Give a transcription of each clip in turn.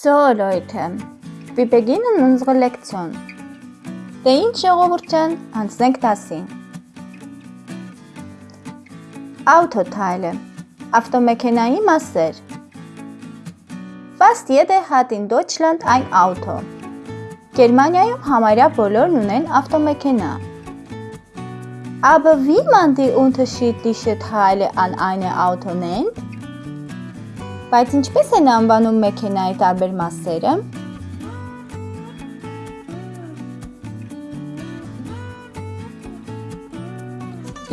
So, Leute, wir beginnen unsere Lektion. Դե ինչ ժողովուրդ ջան, անցնենք դասին։ Autoteile, ավտոմեքենայի մասեր։ Fast jeder hat in Deutschland ein Auto։ Գերմանիայում համարյա բոլորն ունեն ավտոմեքենա։ Aber wie man die unterschiedlichen Teile an eine Auto nennt? Բայց ինչպես են անվանում մեքենայի տարբեր մասերը։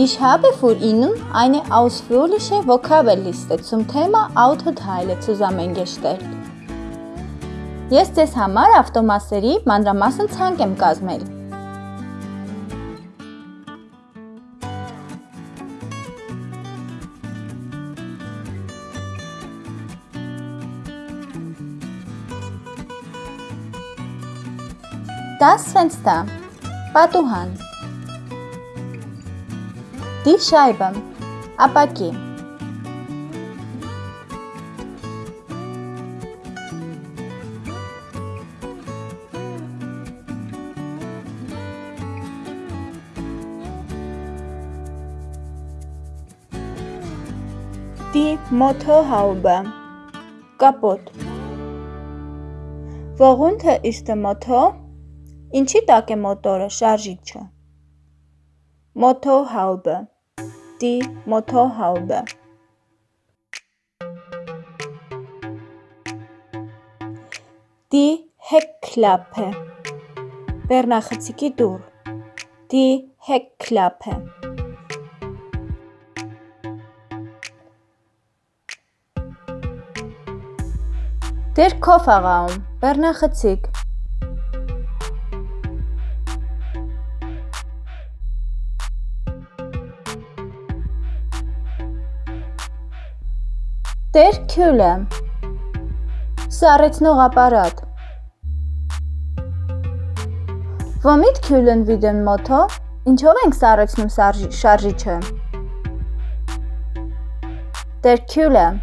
Ich habe für Ihnen eine ausführliche Vokabelliste zum Thema Autoteile zusammengestellt։ Ես ձեզ համար ավտոմասերի մանրամասն ցանկ եմ կազմել։ Das Fenster. Patuhan. Die Scheibe. Apaki. Die Motorhaube kaputt. Worunter ist der Motor? Ինչի տակ է մոտորը, շարժիչը։ Motorhaube, die Motorhaube։ Die Heckklappe, բեռնախցիկի դուռ։ Die Heckklappe։ Դեր Kofferraum, բեռնախցիկ։ Տեր քյուլը Սառեցնող ապարատ Womit kühlen wir den Motor? Ինչով ենք սառեցնում շարժիչը? Der Kühler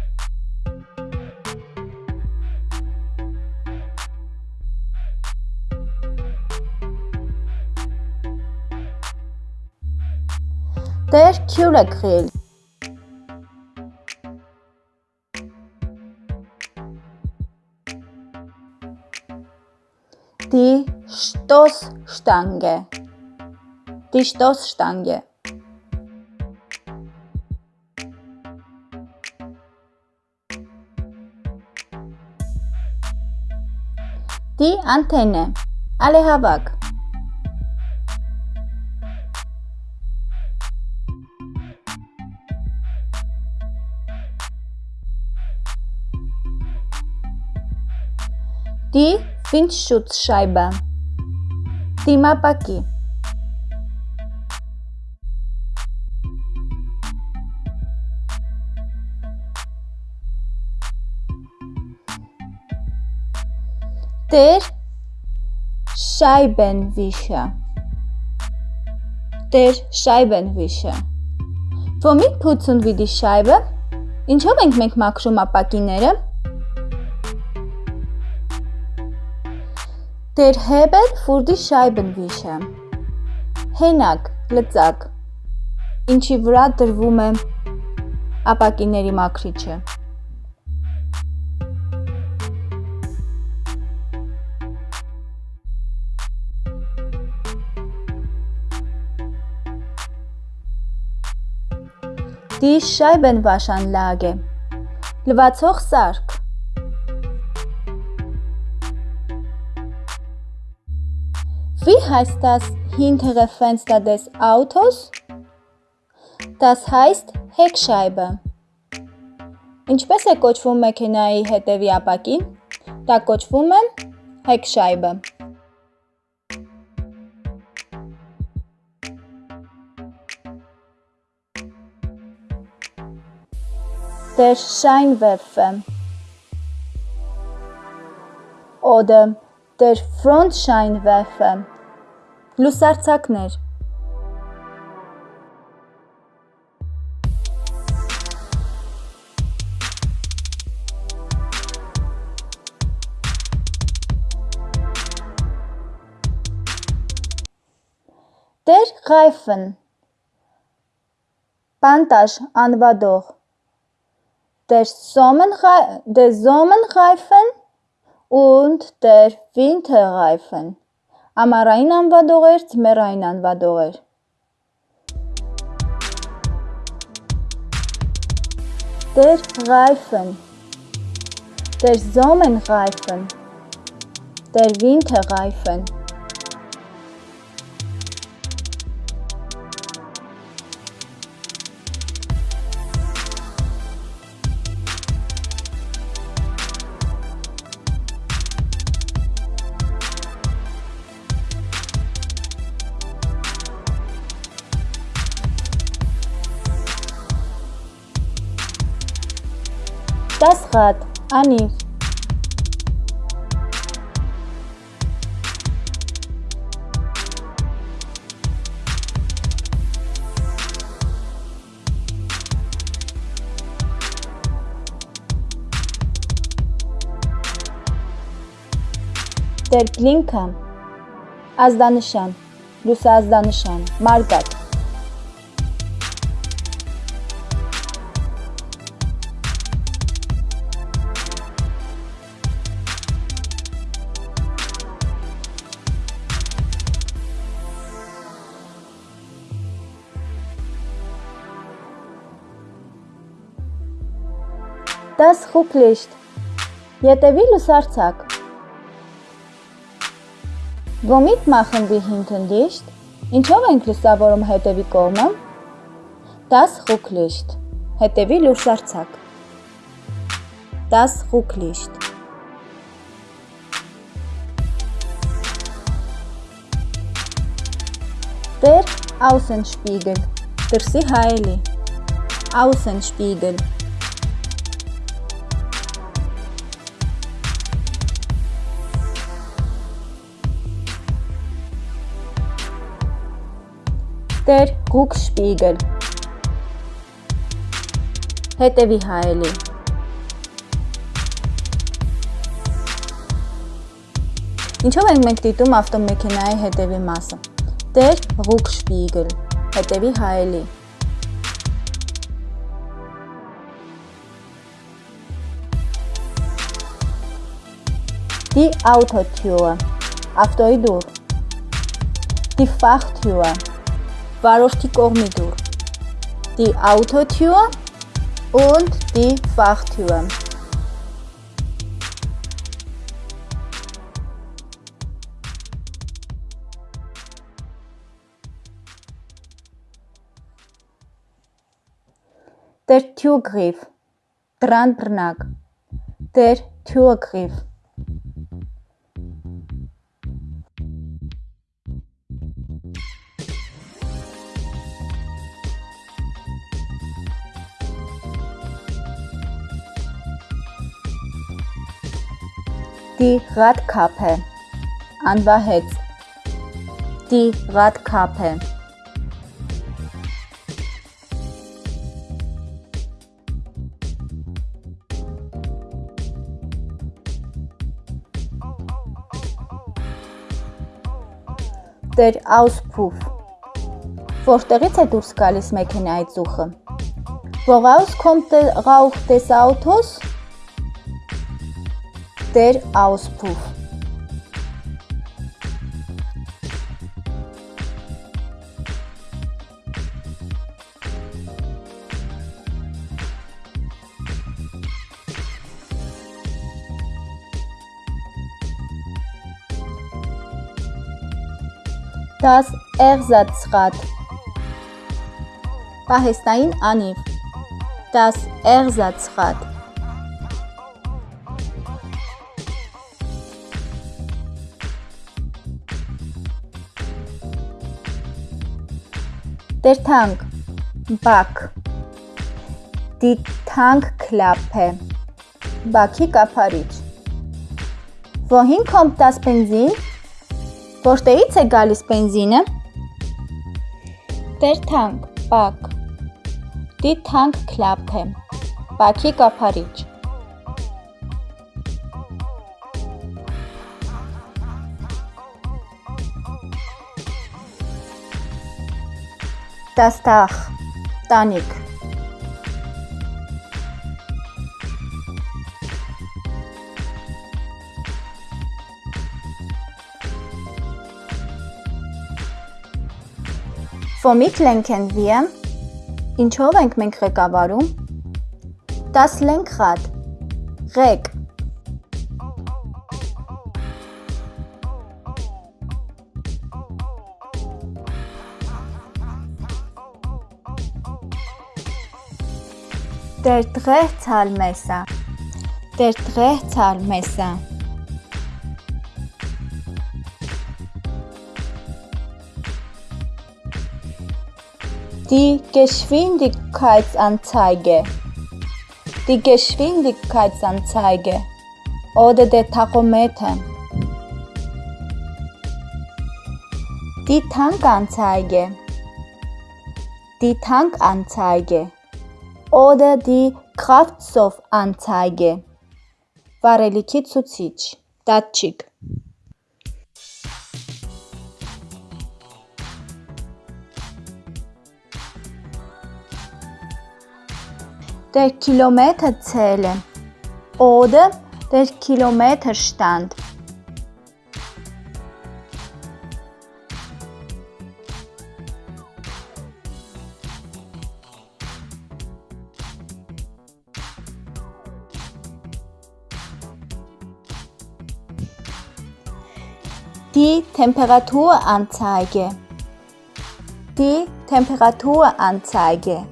Der Kühlergrill die Stoßstange. Die Stoßstange. Die Antenne. Alle Habak. Die Windschutzscheibe Դիմապակի Der Scheibenwischer Der Scheibenwischer Womit putzen wir die Scheibe? Ինչով ենք մենք մաքրում ապակիները? Der Hebel für die Scheibenwischer Հենակ, լծակ ինչի վրա դրվում է ապակիների մաքրիչը Die Scheibenwaschanlage լվացող սարք Wie heißt das hintere Fenster des Autos? Das heißt Heckscheibe։ Ինչպես է կոչվում մեքենայի հետևի ապակին։ Դա կոչվում է Heckscheibe։ Der Scheinwerfer oder der Frontscheinwerfer Լուսարցակներ Տեր Ղայֆն Պանտաշ անվադող Տեր Սոմն Դե Զոմն Ղայֆն und der Winter Ղայֆն ամառային անվադողեր, ձմեռային անվադողեր Der Reifen. Der Sommerreifen. Der Winterreifen Anif. Der Blinker, ազդանշան, լուսազդանշան, մարգատ Das Rücklicht. Ետևի Womit machen wir hinten Licht? Ինչով ենք լուսավորում հետևի կողմը? Das Rücklicht. Հետևի լուսարձակ։ Das Rücklicht. Der Außenspiegel. Դրսի հայելի։ Außenspiegel. Der Rückspiegel Հետևի հայելի Ինչով ենք մենք դիտում ավտոմեքենայի հետևի մասը։ Der Rückspiegel հետևի հայելի Die Autotür ավտոյի դուռ Die Fachtür վարորդի կողմի դուռ։ Die Autotür und die Fachtür։ Der Türgriff, dran բռնակ, der Türgriff Die Radkappe. Anwahets. Die Radkappe. Der Auspuff. Որտեղից է դուրս գալիս մեքենայի ծուխը։ Woraus kommt der Rauch des Autos? Der Auspuff. Das Ersatzrad. Պահեստային անիվ Das Ersatzrad Tank, Բակ Die Tankklappe, բաքի կափարիչ Wohin kommt das Benzin? Որտեղից է գալիս? Der Tank, բակ Die Tankklappe, բաքի կափարիչ Dach. Տանիք։ Womit lenken wir? Ինչով ենք մենք ղեկավարում։ Das Lenkrad. Ղեկ։ Der Drehzahlmesser. Der Drehzahlmesser. Die Geschwindigkeitsanzeige. Die Geschwindigkeitsanzeige oder der Tachometer. Die Tankanzeige. Die Tankanzeige oder die Kraftstoffanzeige. Վարելիքի ցուցիչ, դատչիկ։ Der Kilometerzähler oder der Kilometerstand. Temperaturanzeige. Die Temperaturanzeige.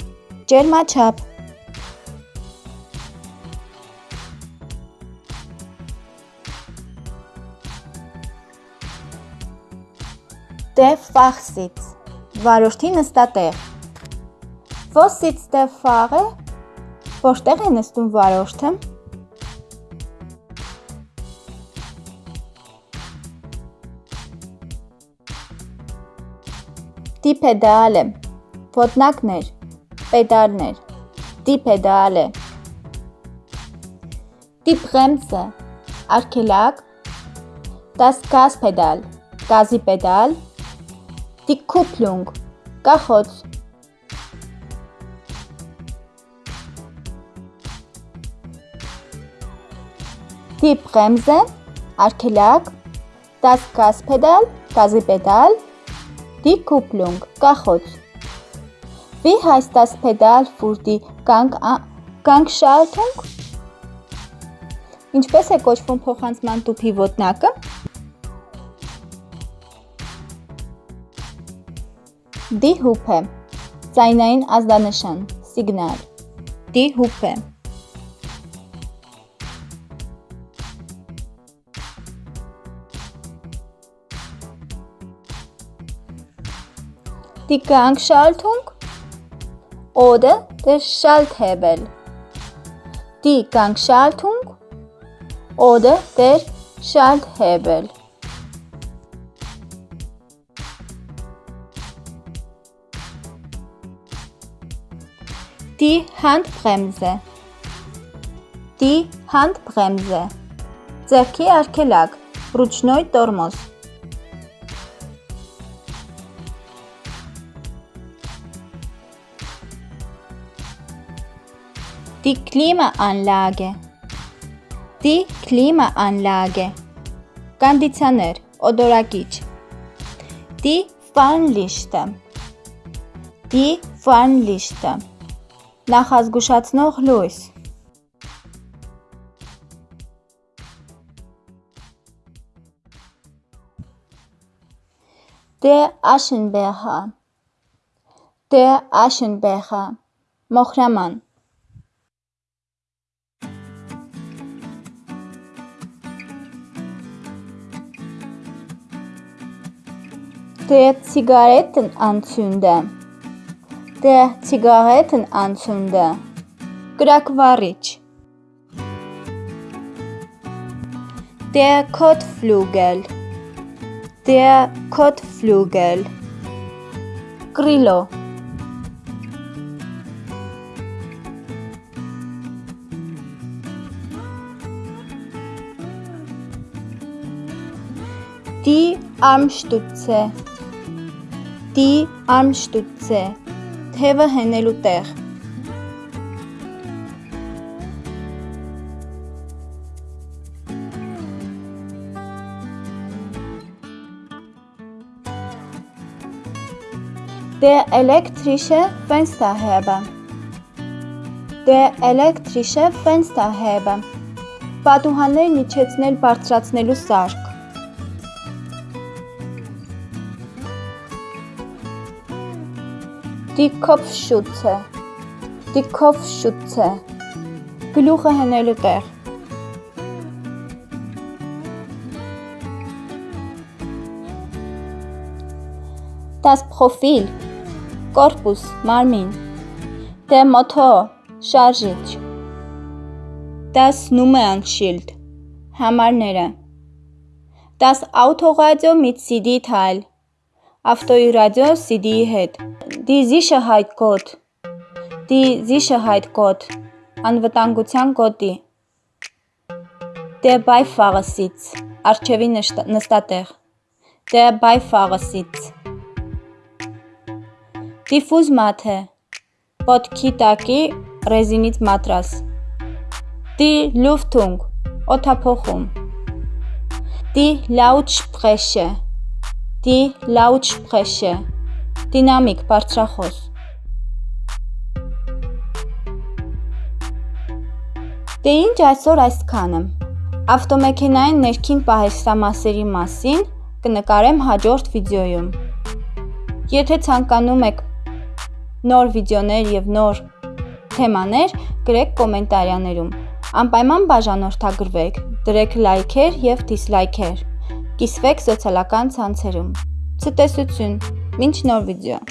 ջերմաչափ Der Fachsitz. Վարորդի նստատեղ։ Wo sitzt der Fahrer? Որտեղ է նստում վարորդը։ Pedale. Ոտնակներ, Pedale. Die Bremse. Արգելակ։ Das Gaspedal. Գազի պեդալ։ Die Kupplung. Կախոց։ Die Bremse. Արգելակ։ Das Gaspedal. Գազի Kupplung. Կախոց։ Wie heißt das Pedal für die Gang Gangschaltung? Ինչպես է կոչվում փոխանցման տուփի ոտնակը։ Die Hupe. Ձայնային ազդանշան, սիգնալ։ Die Hupe. Die Gangschaltung oder der Schalthebel. Die Gangschaltung oder der Schalthebel. Die Handbremse. Die Handbremse. Ձեռքի արգելակ, ռուչնոյ տորմոզ։ Die Klimaanlage. Die Klimaanlage. Կոնդիցիոներ, օդորակիչ։ Die Warnlichter. Die Warnlichter. Նախազգուշացնող լույս։ Der Aschenbecher. Der Aschenbecher. Մոխրաման։ Der Zigarettenanzünder. Der Zigarettenanzünder. Grakvaric. Der Kotflügel. Der Kotflügel. Grillo. Die Armstütze. Die Armstütze. թևը հենելու տեղ։ Der elektrische Fensterheber Der elektrische Fensterheber Պատուհաններն իջեցնել բարձրացնելու սարք Die Kopfschütze Die Kopfschütze Գլուխը հենելու տեղ Das Profil Կորպուս, մարմին Der Motor շարժիչ Das Nummernschild համարները Das Autoradio mit CD-Teil ավտոյի ռադիո CD-ի հետ Die Sicherheit-Code Die Sicherheit-Code անվտանգության կոդի Der Beifahrersitz արչևի նստատեղ Der Beifahrersitz Դիֆուզ մաթ է։ Ոտքի տակի ռեզինից մատրաս։ Die Luftung օթափողում։ Die Lautsprecher Die Lautsprecher դինամիկ բարձրախոս։ Դե ինչ այսօր այսքանը։ Ավտոմեքենային ներքին պահեստամասերի մասին կնկարեմ հաջորդ վիդեոյում։ Եթե ցանկանում եք նոր վիդեոներ եւ նոր թեմաներ գրեք կոմենտարիաներում։ Անպայման բաժանորդագրվեք, դրեք լայքեր եւ դիսլայքեր։ Կիսվեք սոցիալական ցանցերում։ Ցտեսություն։ 29 dias.